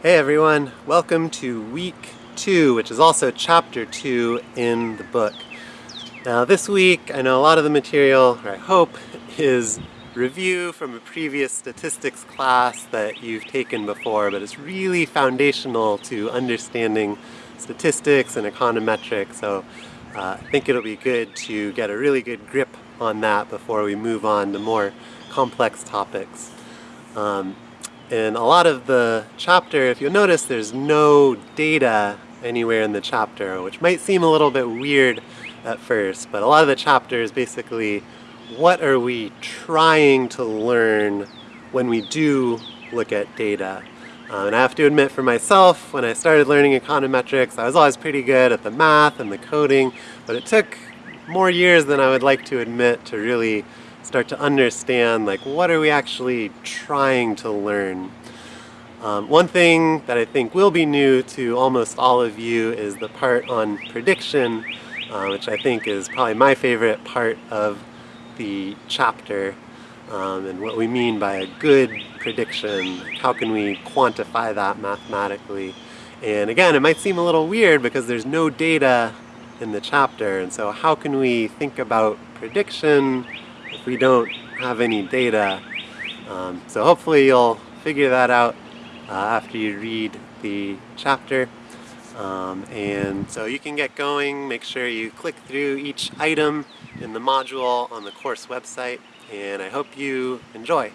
Hey everyone, welcome to week two, which is also chapter two in the book. Now this week, I know a lot of the material, or I hope, is review from a previous statistics class that you've taken before, but it's really foundational to understanding statistics and econometrics, so uh, I think it'll be good to get a really good grip on that before we move on to more complex topics. Um, in a lot of the chapter, if you'll notice, there's no data anywhere in the chapter, which might seem a little bit weird at first, but a lot of the chapter is basically what are we trying to learn when we do look at data. Uh, and I have to admit for myself, when I started learning econometrics, I was always pretty good at the math and the coding, but it took more years than I would like to admit to really start to understand like what are we actually trying to learn. Um, one thing that I think will be new to almost all of you is the part on prediction, uh, which I think is probably my favorite part of the chapter um, and what we mean by a good prediction. How can we quantify that mathematically? And again, it might seem a little weird because there's no data in the chapter, and so how can we think about prediction if we don't have any data? Um, so hopefully you'll figure that out uh, after you read the chapter. Um, and so you can get going, make sure you click through each item in the module on the course website, and I hope you enjoy.